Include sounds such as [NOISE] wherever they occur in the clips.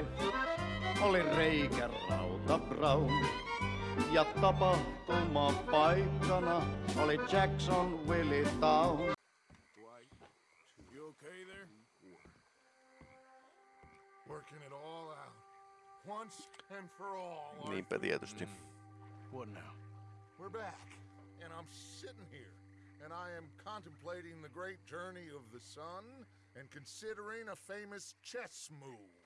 professor Miss Smythe oli reikä rauta Brown. Ja tapahtuma paikkana oli Jacksonville Town. You okay there? Working it all out. Once and for all. Niinpä tietysti. Mm. What now? We're back. And I'm sitting here. And I am contemplating the great journey of the sun and considering a famous chess move.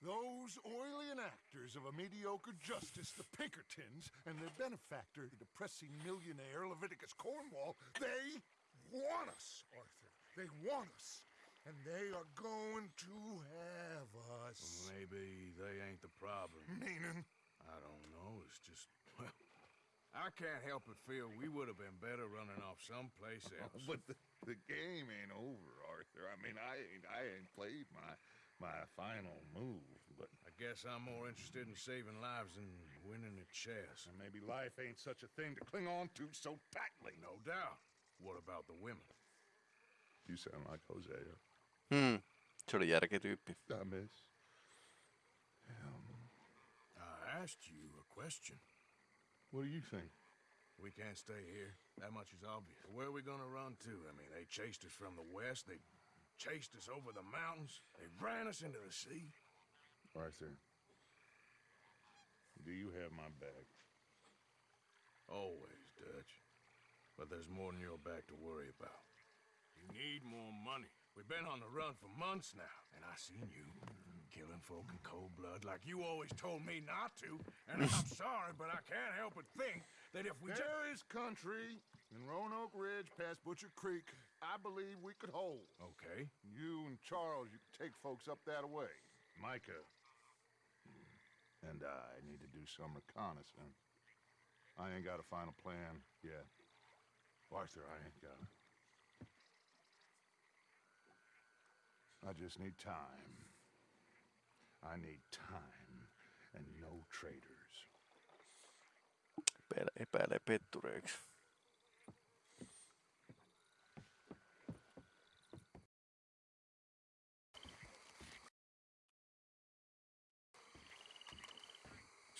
Those oily enactors of a mediocre justice, the Pinkertons, and their benefactor, the depressing millionaire Leviticus Cornwall, they want us, Arthur. They want us. And they are going to have us. Maybe they ain't the problem. Meaning? I don't know. It's just, well, I can't help but feel we would have been better running off someplace [LAUGHS] else. But the, the game ain't over, Arthur. I mean, I ain't I ain't played my my final move, but I guess I'm more interested in saving lives than winning at chess. and maybe life ain't such a thing to cling on to so tightly. No doubt. What about the women? You sound like Hosea. Hmm. Se oli järkityyppi. I miss. I asked you a question. What do you think? We can't stay here. That much is obvious. Where are we gonna run to? I mean, they chased us from the west. They chased us over the mountains. They ran us into the sea. Arthur, do you have my back? Always, Dutch. But there's more than your back to worry about. You need more money. We've been on the run for months now, and I seen you killing folk in cold blood like you always told me not to. And I'm [LAUGHS] sorry, but I can't help but think that if we just... There is country in Roanoke Ridge past Butcher Creek I believe we could hold. Okay. You and Charles, you can take folks up that way. Micah and I need to do some reconnaissance. I ain't got a final plan yet. Arthur, I ain't got it. I just need time. I need time and no traitors. Epäile- pettureiksi.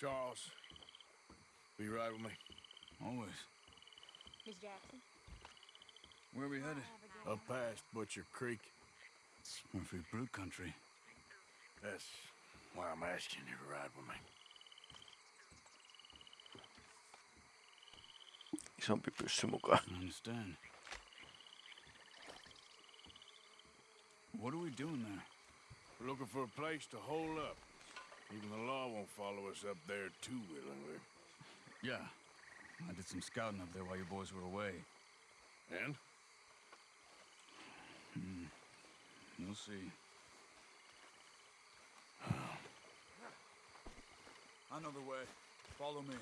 Charles, will you ride with me? Always. Miss Jackson? Where are we headed? Up past Butcher Creek. It's Murfree Brood country. That's why I'm asking you to ride with me. Isompi pyssy mukaan. I understand. What are we doing there? We're looking for a place to hole up. Even the law won't follow us up there too willingly. Yeah. I did some scouting up there while you boys were away. And? Hmm. You'll see. I know the way. Follow me.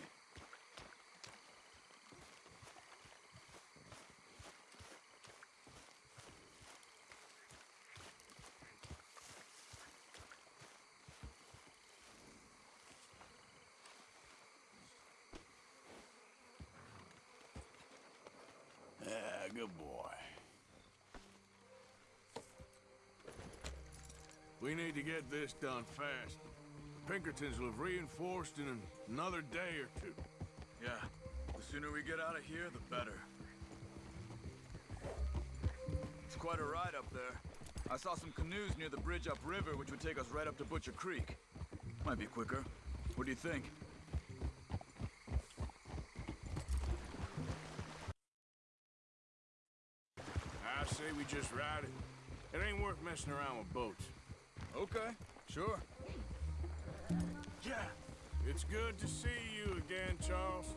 Yeah, good boy. We need to get this done fast. The Pinkertons will have reinforced in another day or two. Yeah. The sooner we get out of here, the better. It's quite a ride up there. I saw some canoes near the bridge upriver, which would take us right up to Butcher Creek. Might be quicker. What do you think? I say we just ride it. It ain't worth messing around with boats. Okay, sure. Yeah. It's good to see you again, Charles.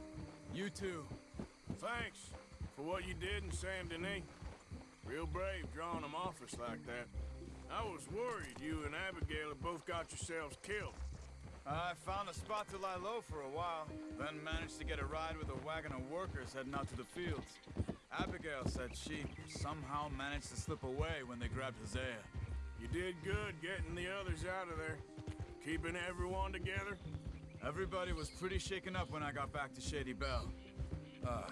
You too. Thanks for what you did in Saint Denis. Real brave drawing them off us like that. I was worried you and Abigail had both got yourselves killed. I found a spot to lie low for a while, then managed to get a ride with a wagon of workers heading out to the fields. Abigail said she somehow managed to slip away when they grabbed Hosea. You did good getting the others out of there. Keeping everyone together. Everybody was pretty shaken up when I got back to Shady Belle. Uh,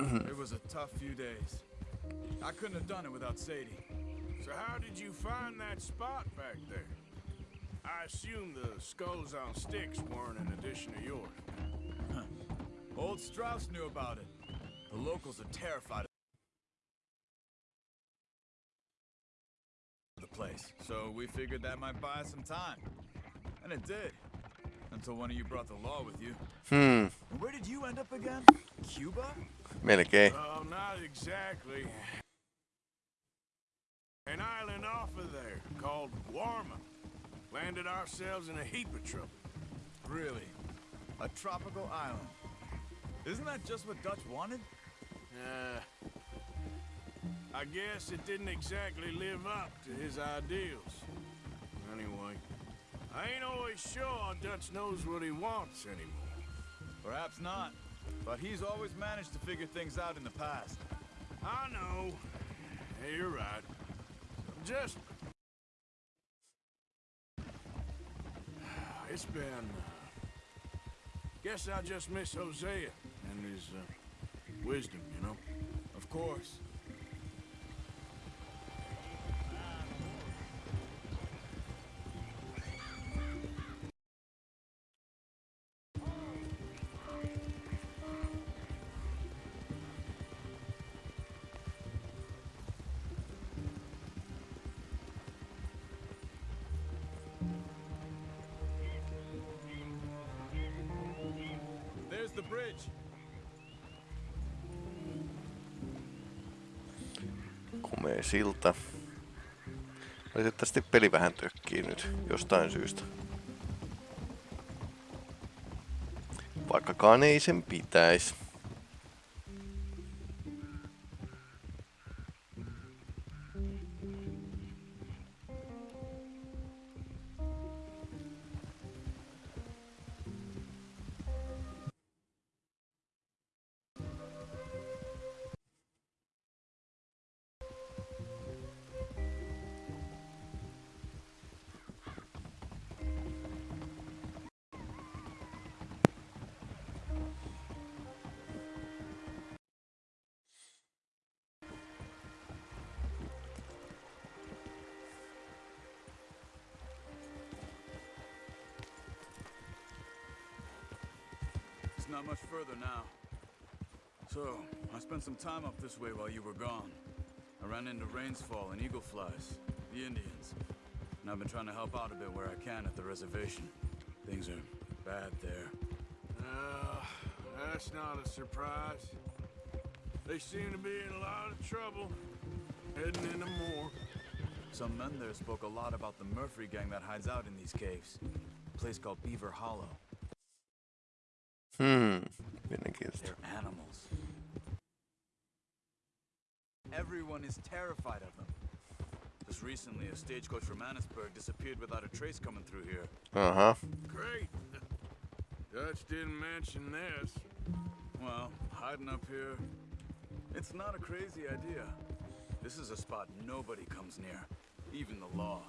it was a tough few days. I couldn't have done it without Sadie. So how did you find that spot back there? I assume the skulls on sticks weren't an addition of yours. Old Strauss knew about it. The locals are terrified of the place, so we figured that might buy us some time. And it did. Until one of you brought the law with you. Hmm, where did you end up again? Cuba? melkein. Oh, not exactly. An island off of there called Guarma. Landed ourselves in a heap of trouble. Really? A tropical island. Isn't that just what Dutch wanted? Uh, I guess it didn't exactly live up to his ideals. Anyway, I ain't always sure Dutch knows what he wants anymore. Perhaps not. But he's always managed to figure things out in the past. I know. Hey, you're right. Just. [SIGHS] It's been. Uh, guess I just miss Hosea and his uh, wisdom? Of course. There's the bridge. Silta. Valitettavasti peli vähän tökkii nyt jostain syystä. Vaikkakaan ei sen pitäisi. Spent some time up this way while you were gone. I ran into Rains Fall and Eagle Flies, the Indians. And I've been trying to help out a bit where I can at the reservation. Things are bad there. Uh, that's not a surprise. They seem to be in a lot of trouble. Heading into more. Some men there spoke a lot about the Murfree gang that hides out in these caves. A place called Beaver Hollow. Hmm, mielenkiintoista. They're animals. Everyone is terrified of them. Just recently, a stagecoach from Annesburg disappeared without a trace coming through here. Uh-huh. Great. Dutch didn't mention this. Well, hiding up here, it's not a crazy idea. This is a spot nobody comes near, even the law.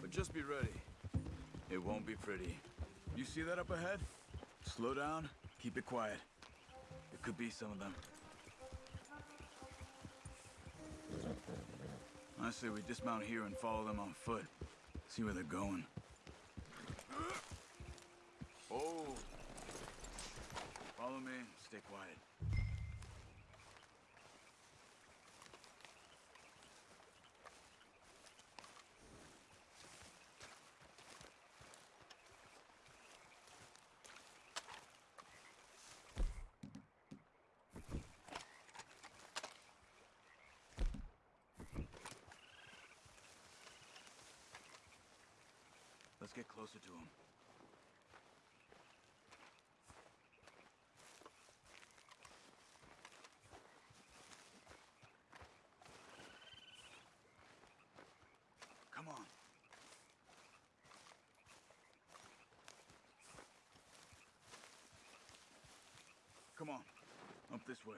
But just be ready. It won't be pretty. You see that up ahead? Slow down, keep it quiet. It could be some of them. I say we dismount here and follow them on foot. See where they're going. Oh! Follow me, stay quiet. Get closer to him. Come on. Come on. Up this way.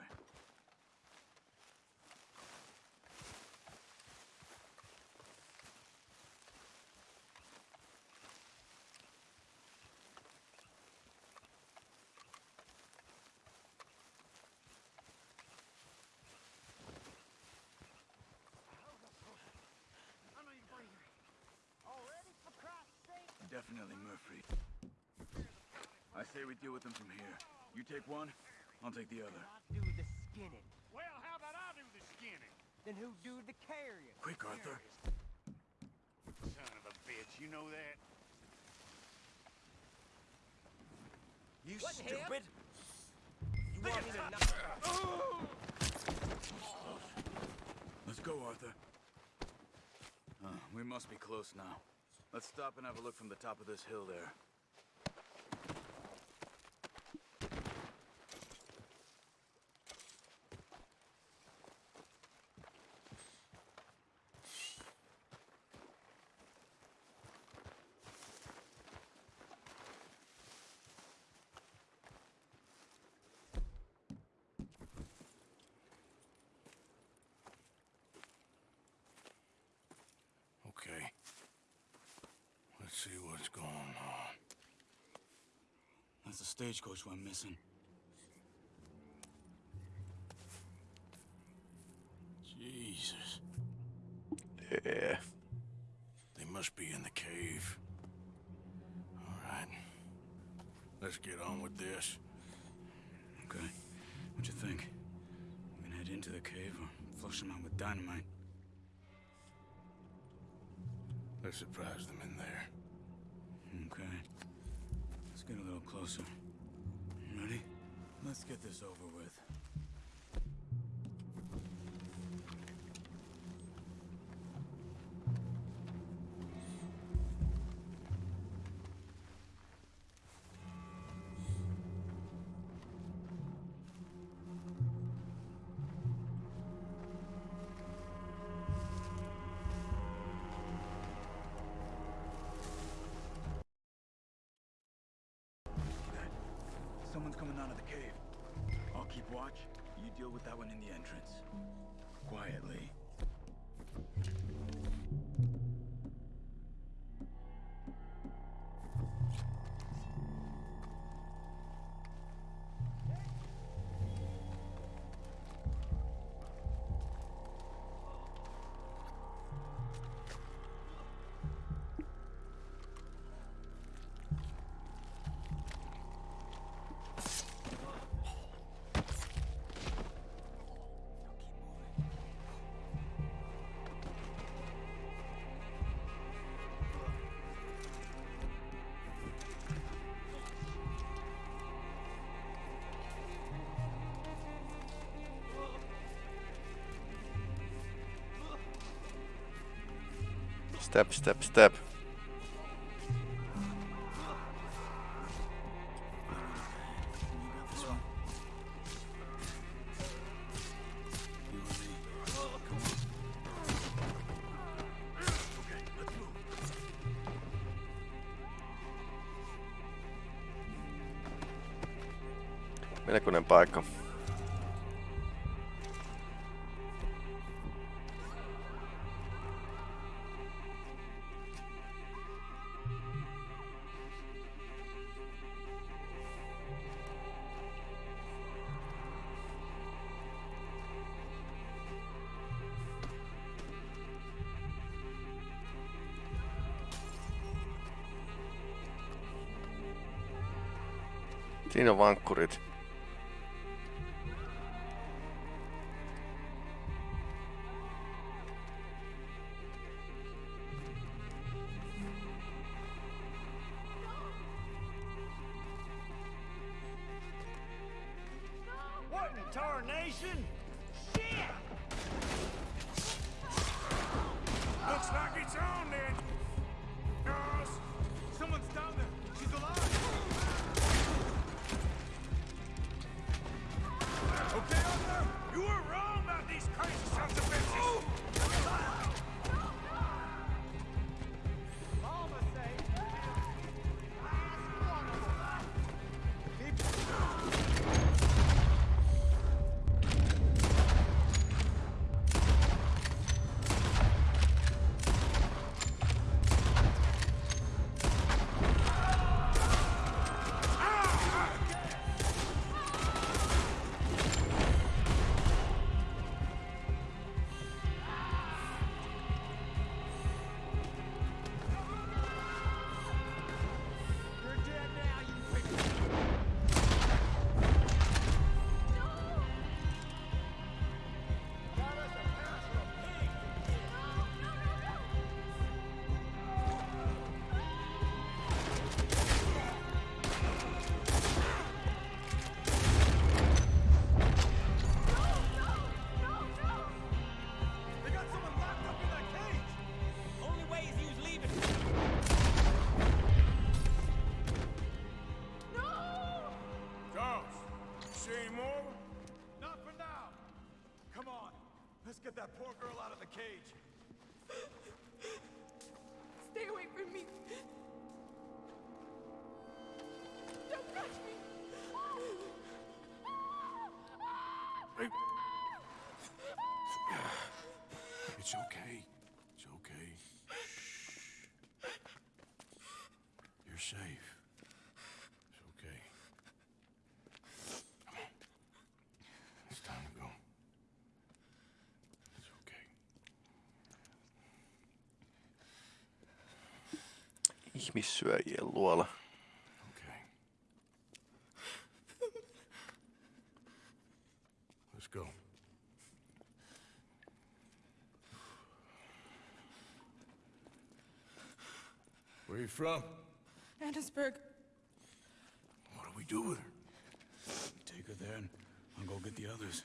Definitely Murfree. I say we deal with them from here. You take one, I'll take the other. I do the skinning. Well, how about I do the skinning? Then who do the carrying? Quick, Arthur. Son of a bitch, you know that? You What the hell? stupid! You want me to knock? Let's go, Arthur. Uh, we must be close now. Let's stop and have a look from the top of this hill there. Okay. Let's see what's going on. That's the stagecoach we're missing. Jesus. Yeah. They must be in the cave. All right. Let's get on with this. Okay. What you think? We can head into the cave or flush them out with dynamite? Let's surprise them in there. Okay. Let's get a little closer. Ready? Let's get this over with. Watch. You deal with that one in the entrance. Quietly. Step, step, step. This one. Siinä on vankkurit. Ihmissyöjien luola. Okay. Let's go. Where are you from? Annesburg. What do we do with her? Take her there and I'll go get the others.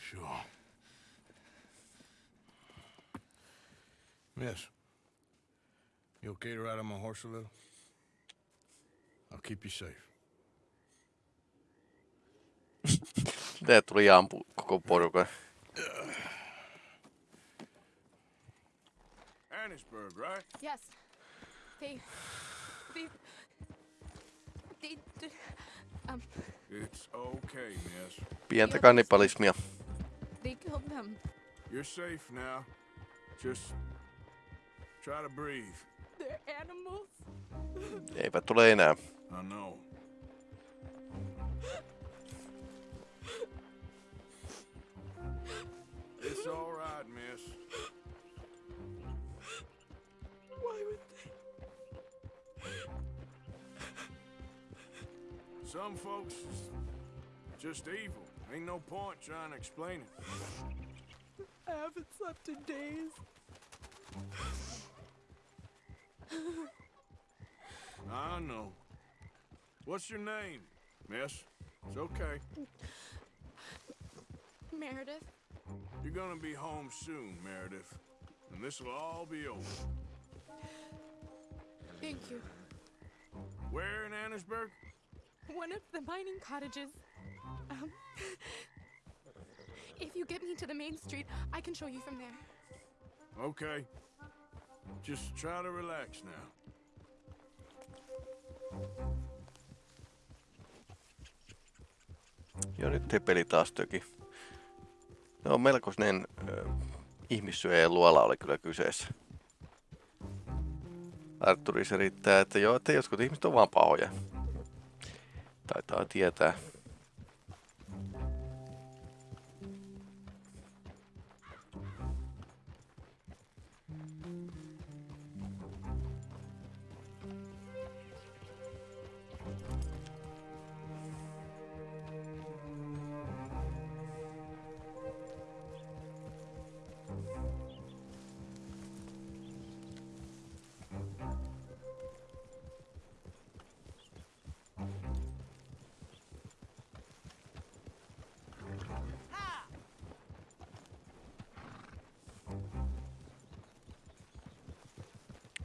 Sure. Miss, you okay to ride on my horse a little? I'll keep you safe. Tää tuli ampu koko porukan. Annesburg, right? Yes. They. They. They. did- Um. It's okay, miss. Pientä kannibalismia. They killed them. You're safe now. Just try to breathe. They're animals. Eivät tule enää. I know. It's all right, miss. Why would they? Some folks just evil. Ain't no point trying to explain it. I haven't slept in days. [LAUGHS] I know. What's your name, miss? It's okay. Meredith. You're gonna be home soon, Meredith. And this'll all be over. Thank you. Where in Annesburg? One of the mining cottages. Um. [LAUGHS] If you get me to the main street, I can show you from there. Okay. Just try to relax now. Joo, nyt Tepeli taas töki. No, melkoinen äh, ihmissyöjien luola oli kyllä kyseessä. Arturi selittää, että joo, että jotkut ihmiset on vaan pahoja. Taitaa tietää.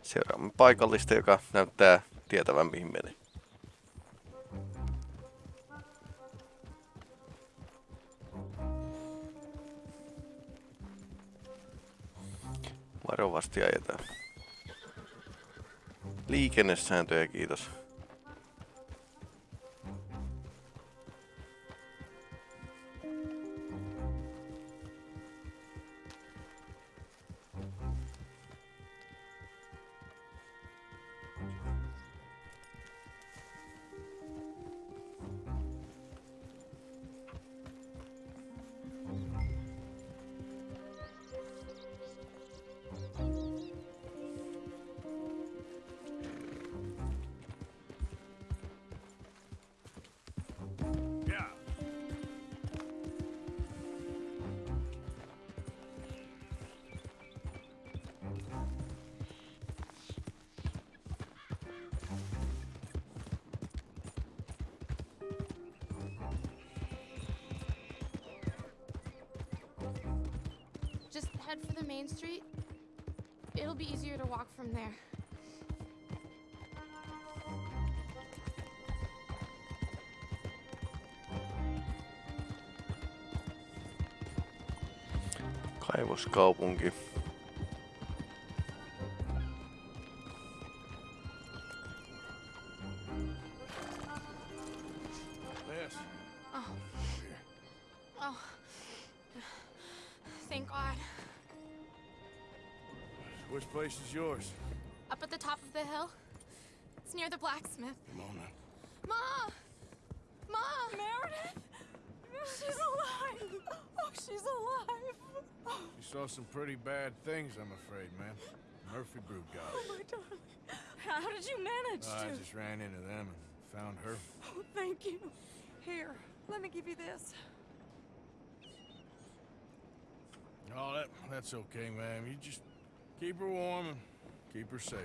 Seuraamme paikallista, joka näyttää tietävän mihin meni. Varovasti ajetaan. Liikennesääntöjä, kiitos. Head for the main street. It'll be easier to walk from there. Kaivoskaupunki. Is yours? Up at the top of the hill. It's near the blacksmith. On. Ma! Ma! Meredith! She's alive! Oh, she's alive! You saw some pretty bad things, I'm afraid, man. Murfree Brood got Oh, my darling. How did you manage I to? just ran into them and found her. Oh, thank you. Here, let me give you this. Oh, that, that's okay, ma'am. You just keep her warm and keep her safe.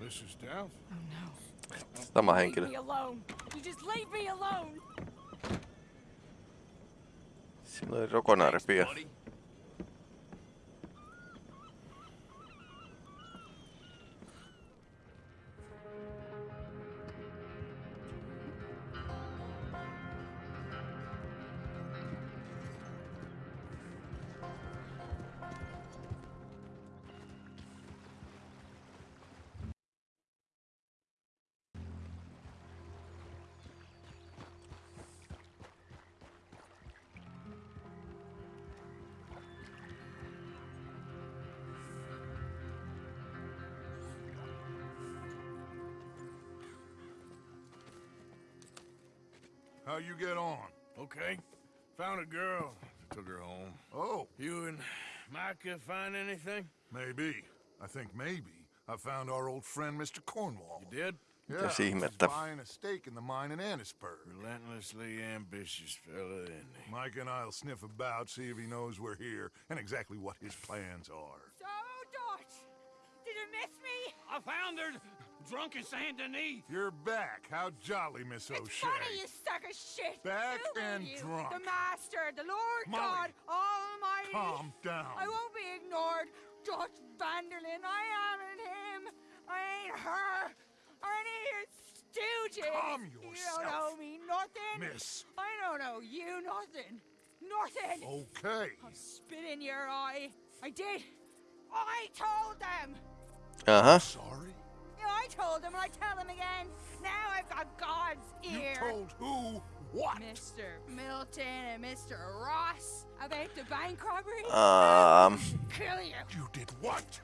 Mrs. Downs? Oh no. Sama Leave me alone. You just leave me alone. Siinä oli rokonaaripia. Get on? Okay. Found a girl. Took her home. Oh, You and Micah find anything? maybe. I think maybe. I found our old friend, Mr. Cornwall. You did? Yeah, Mitäs he's ihmettä? buying a stake in the mine in Annesburg. Relentlessly ambitious fella, isn't he? Mike and I'll sniff about, see if he knows we're here, and exactly what his plans are. So, Dot, did you miss me? I found her drunk in Saint Denis. You're back. How jolly, Miss O'Shea. It's O'Shea. funny, you sack of shit. Back Who are and you? drunk. The Master, the Lord Molly. God Almighty. Calm down. I won't be ignored. Dutch van der Linde, I am in him. I ain't her. I ain't his stooges. Calm yourself. You don't owe me nothing. Miss. I don't owe you nothing. Nothing. Okay. I'll spit in your eye. I did. I told them. Aha. Sorry? Yeah, I told them. I tell them again. Now I've got God's You told who what? Mr. Milton and Mr. Ross about the bank robbery. Um, [LAUGHS] Kill you. You did what?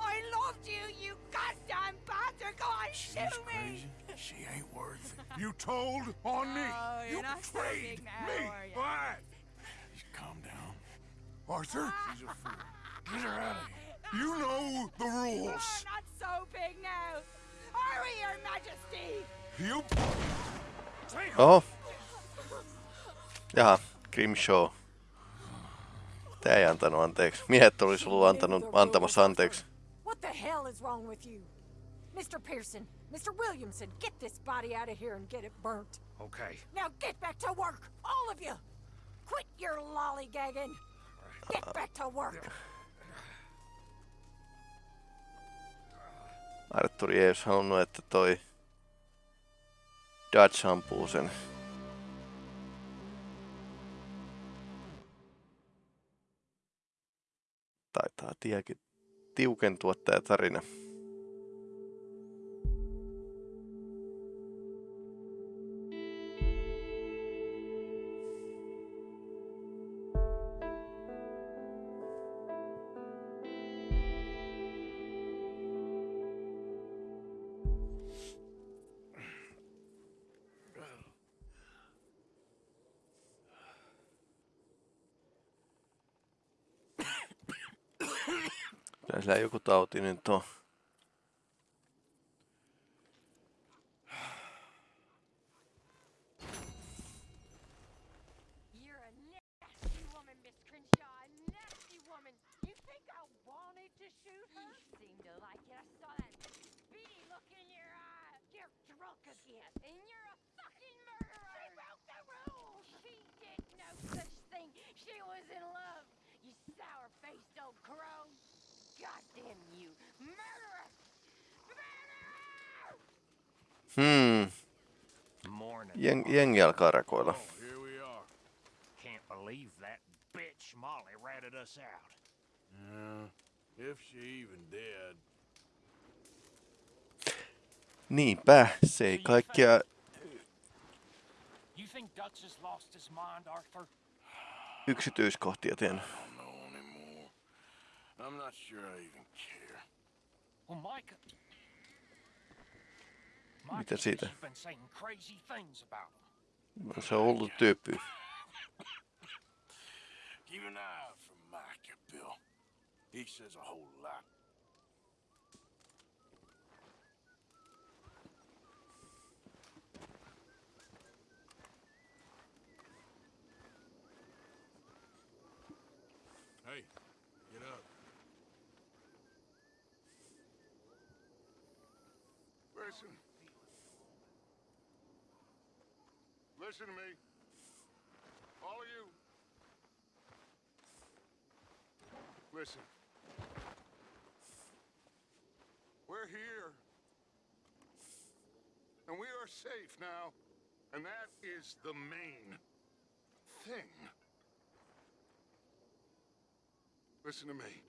I loved you, you goddamn bastard. Go on, She's shoot me. crazy. She ain't worth it. You told on me. Oh, you're you not so betrayed big now, me. are? What? Calm down. Arthur, She's a fool. Get her out of here. you know the [LAUGHS] rules. Oh, rules. not so big now. Are we, Your Majesty? You oho. Jaha, Grimshaw. Tää ei antanut anteeksi. Miehet olisi ollut antanut, antamassa anteeksi. What the hell is wrong with you? Mr. Pearson, Mr. Williamson, get this body out of here and get it burnt. Okay. Now get back to work, all of you! Quit your lollygagging! Get back to work! Arturi ei olisi halunnut, että toi Dutch ampuu sen. Taitaa tiekin tiukentua tää tarina. ライオコと青と犬と has lost his mind, Arthur? yksityiskohtia tiedä. I don't know anymore. I'm not sure I even care. Well, Micah. Mitä Micah siitä? She's been saying crazy things about him. Se on hullu tyyppi. Keep an eye out for Micah, Bill. He says a whole lot. Hey, get up. Listen. Listen to me. All of you. Listen. We're here. And we are safe now. And that is the main thing. Listen to me.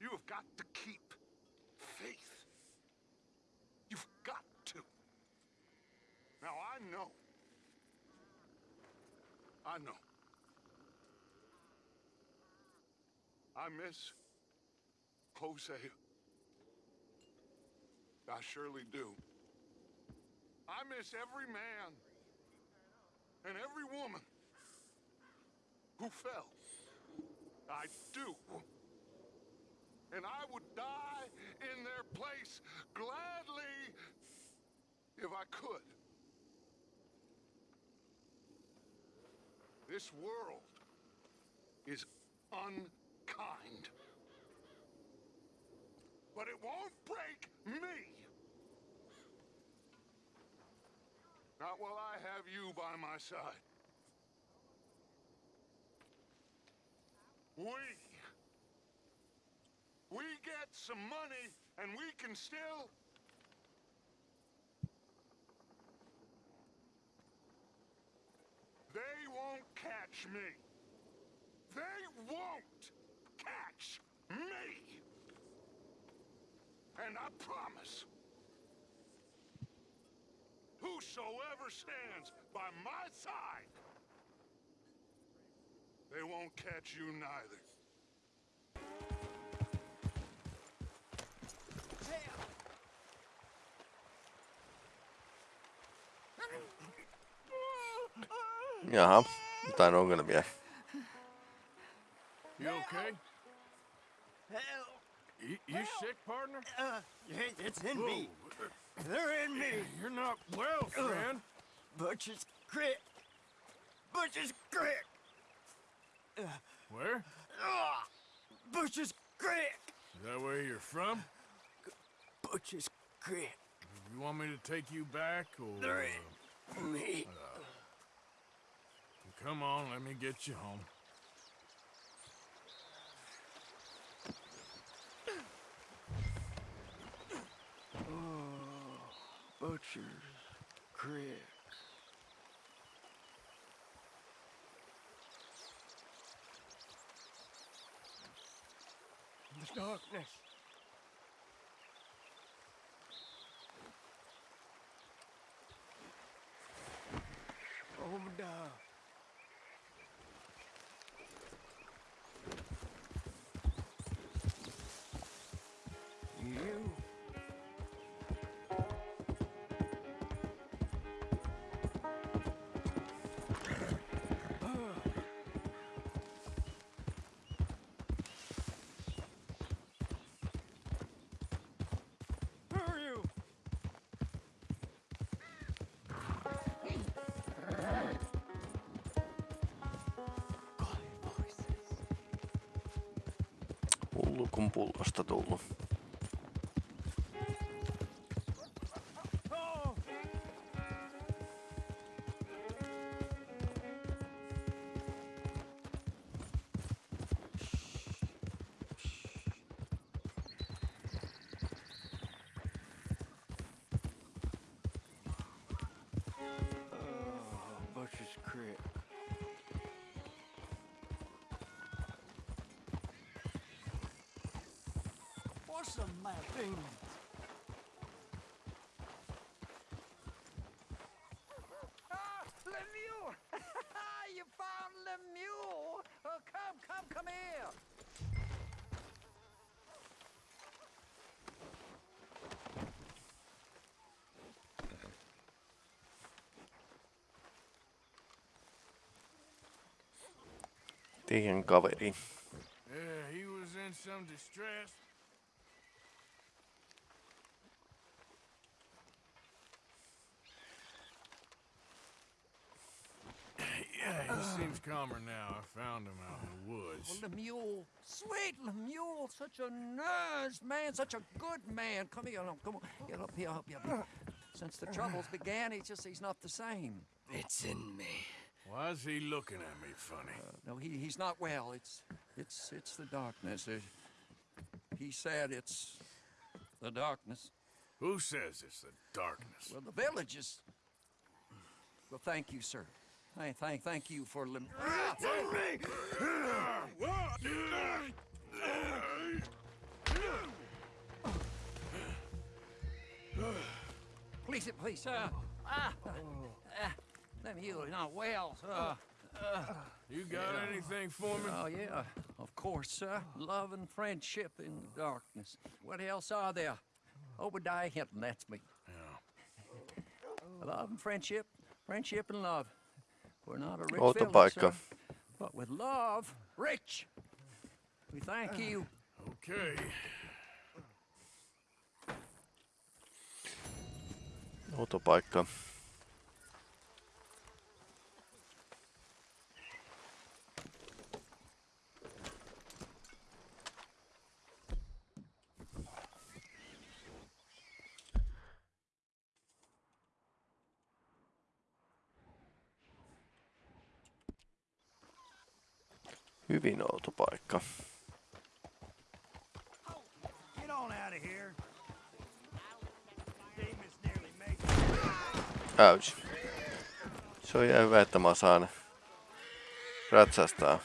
You have got to keep faith. You've got to. Now, I know. I know. I miss Hosea. I surely do. I miss every man and every woman who fell. I do. And I would die in their place gladly if I could. This world is unkind. But it won't break me. Not while I have you by my side. We. We get some money and we can still. They won't catch me. They won't catch me. And I promise. Whosoever stands by my side, they won't catch you neither. Jaha, jotain ongelmia. You okay? Hell, You, you sick, partner? uh, it's in me. They're in me. You're not well, friend. Butcher's Creek. Butcher's Creek. Where? Ah, Butcher's Creek. Is that where you're from? Butcher's Creek. You want me to take you back, or... There ain't me. Come on, let me get you home. Oh, butcher's Creek. The darkness. компул, аштадолну. Teidän kaveri. Yeah, he was in some distress. Yeah, he seems calmer now. I found him out in the woods. Oh, Lemieux, sweet Lemieux, such a nice man, such a good man. Come here, no, come on, get up here, up here. Since the troubles began, he's just, he's not the same. It's in me. Why's he looking at me funny? No, he, he's not well. It's, it's, it's the darkness. Uh, he said it's the darkness. Who says it's the darkness? Well, the village is. Well, thank you, sir. Thank, thank, thank you for lim. Please, please, uh, ah, uh, let me you not well, uh, uh, You got Yeah. anything for me? Oh, yeah, of course, sir. Love and friendship in the darkness. What else are there? Obadiah Hinton, that's me. Love and friendship, friendship and love. We're not a rich village, Autopaikka. sir, but with love, rich. We thank you. Okay. Autopaikka. Hyvin outo paikka. Get on out of here. Damon's nearly made Ouch. Se on ihan hyvä, että mä saan ratsastaa.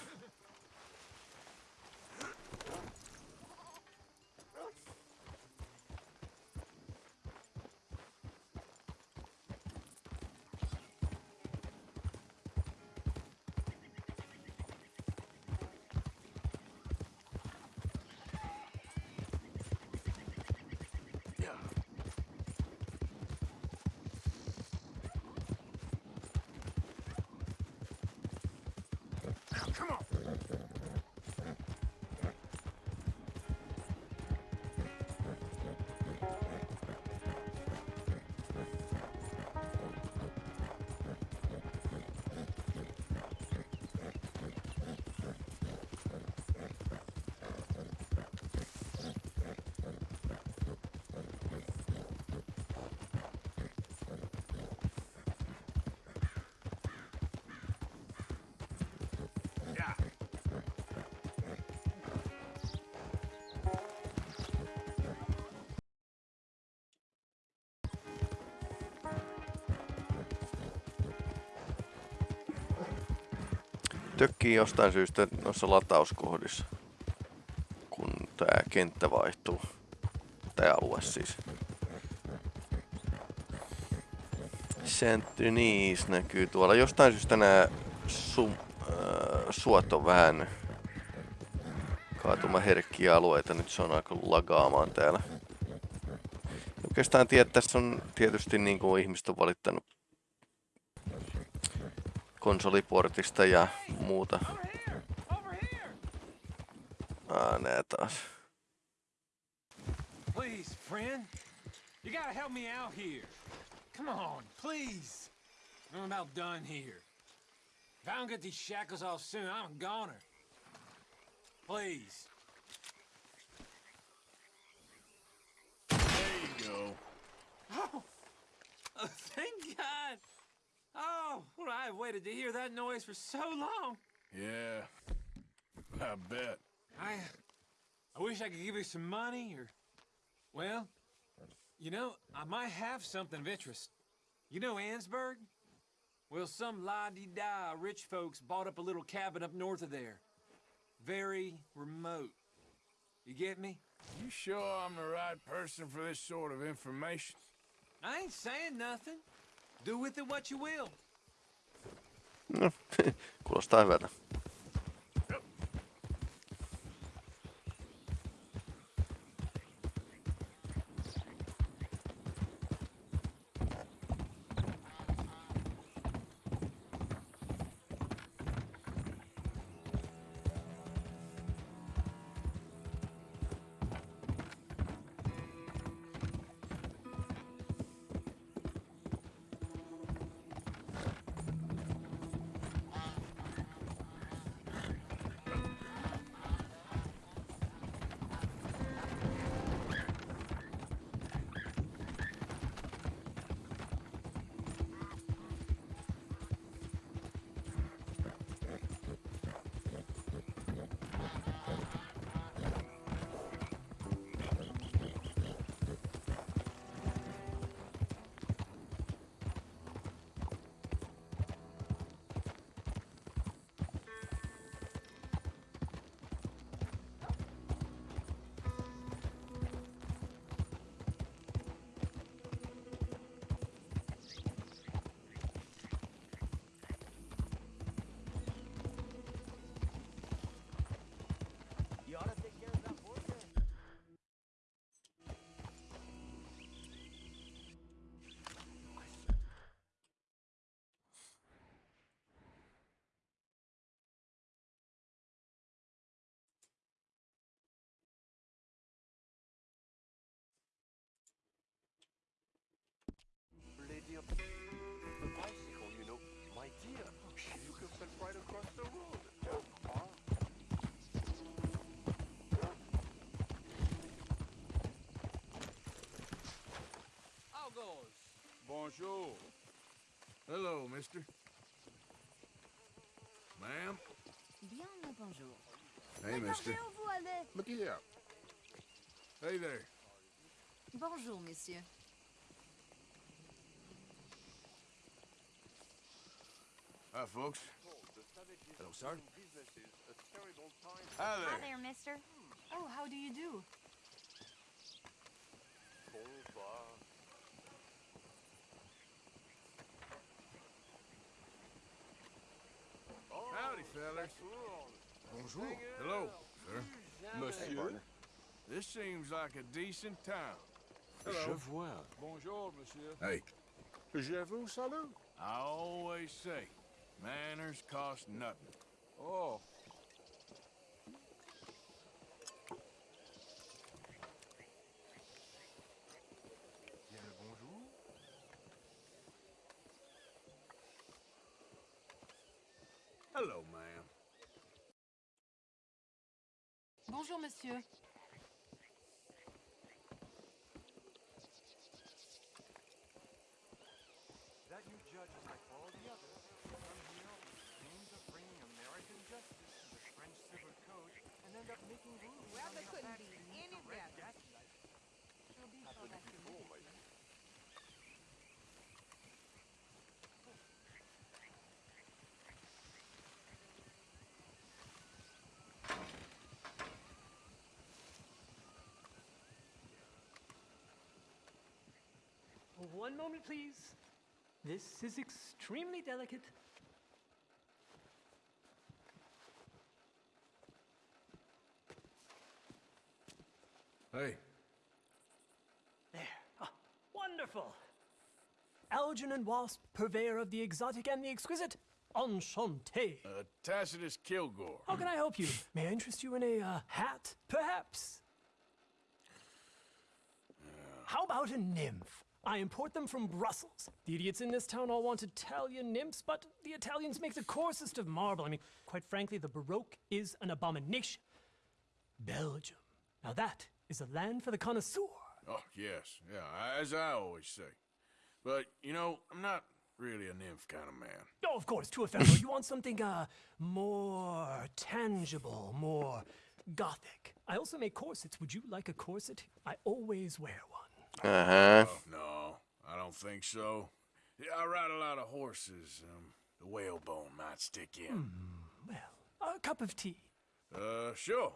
Tökkii jostain syystä noissa latauskohdissa, kun tää kenttä vaihtuu. Tää alue siis. Saint Denis näkyy tuolla. Jostain syystä nää su, äh, suot on vähän kaatumaherkkiä alueita. Nyt se on aika lagaamaan täällä. Oikeastaan tiedä, tässä on tietysti niin kuin ihmiset on valittanut konsoliportista ja muuta. Ah, nää taas. Please, friend. You gotta help me out here. Come on, please. I'm about done here. If I don't get these shackles off soon, I'm a goner. Please. There you go. Oh, oh, thank God. Oh, well, I've waited to hear that noise for so long. Yeah. I bet. I, I wish I could give you some money or, well, you know, I might have something of interest. You know Annesburg? Well, some la-di-da rich folks bought up a little cabin up north of there. Very remote. You get me? You sure I'm the right person for this sort of information? I ain't saying nothing. Do with it what you will. No, [LAUGHS] kuulostaa hyvältä. Lady up. The bicycle, you know. My dear, you can fit right across the road. How goes? Bonjour. Hello, mister. Ma'am. Bien le bonjour. Hey, mister. Regardez où vous allez. Look here. Hey there. Bonjour, monsieur. Hi, folks. Hello, sir. Hi Hi there. there, mister. Oh, how do you do? Howdy, fellas. Bonjour. Hello, sir. Monsieur. This seems like a decent town. Je vois. Bonjour, monsieur. Hey, Je vous salue. I always say, manners cost nothing. Oh, Bien le bonjour. Hello, ma'am. Bonjour, monsieur. That you judge is like all the others. Come here with dreams of bringing American justice to the French civil code and end up making rules Couldn't be any better. She'll be One moment, please. This is extremely delicate. Hey, There. Ah, wonderful. Algernon Wasp, purveyor of the exotic and the exquisite. Enchanté. uh, Tacitus Kilgore. How can I help you? [LAUGHS] May I interest you in a uh, hat, perhaps? How about a nymph? I import them from Brussels. The idiots in this town all want Italian nymphs, but the Italians make the coarsest of marble. I mean, quite frankly, the Baroque is an abomination. Belgium. Now that is a land for the connoisseur. Oh, yes, yeah, as I always say. But, you know, I'm not really a nymph kind of man. Oh, of course, too ephemeral. you want something uh more tangible, more gothic. I also make corsets. Would you like a corset? I always wear one. Ähä. Oh, no, I don't think so. Yeah, I ride a lot of horses. Um, the whalebone might stick in. Well, a cup of tea. Uh, sure.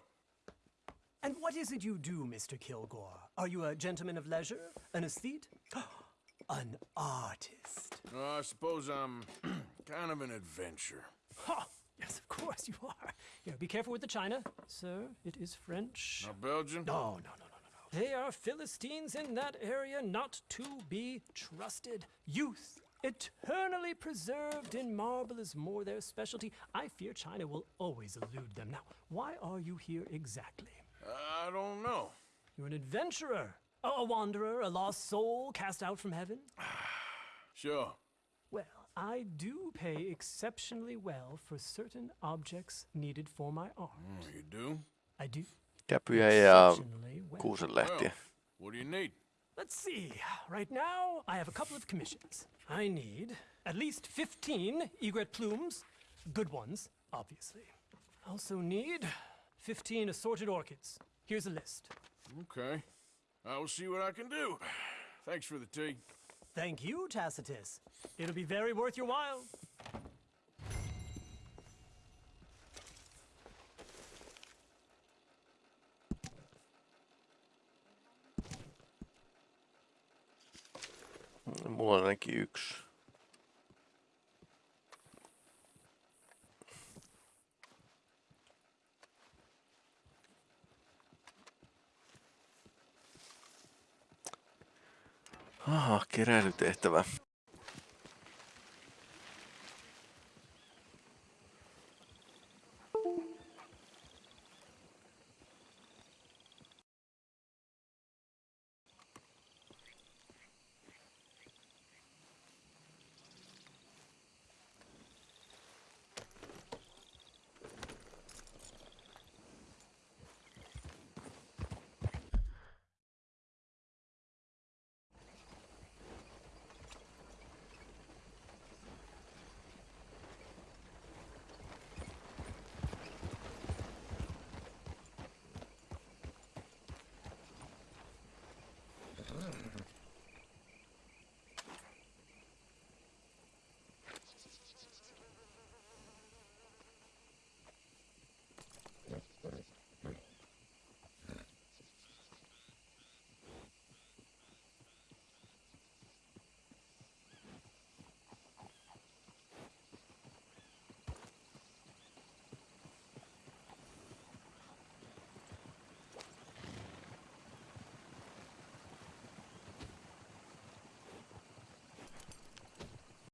And what is it you do, Mr. Kilgore? Are you a gentleman of leisure? An aesthete? [GASPS] An artist. I suppose I'm [CLEARS THROAT] kind of an adventure. Ha! Yes, of course you are. Here, be careful with the china. Sir, it is French. Not Belgian? No, no, no, no, no, no. They are Philistines in that area not to be trusted. Youth, eternally preserved in marble, is more their specialty. I fear China will always elude them. Now, why are you here exactly? I don't know. You're an adventurer, a a wanderer, a lost soul cast out from heaven? [SIGHS] Sure. Well, I do pay exceptionally well for certain objects needed for my art. Oh, you do? I do. Käpyjä ja Exceptionally well. kuusenlehtiä. What do you need? Let's see. Right now, I have a couple of commissions. I need at least 15 egret plumes, good ones, obviously. I also need 15 assorted orchids. Here's a list. Okay. I will see what I can do. Thanks for the tea. Thank you, Tacitus. It'll be very worth your while. Mulla on Aha, keräilytehtävä.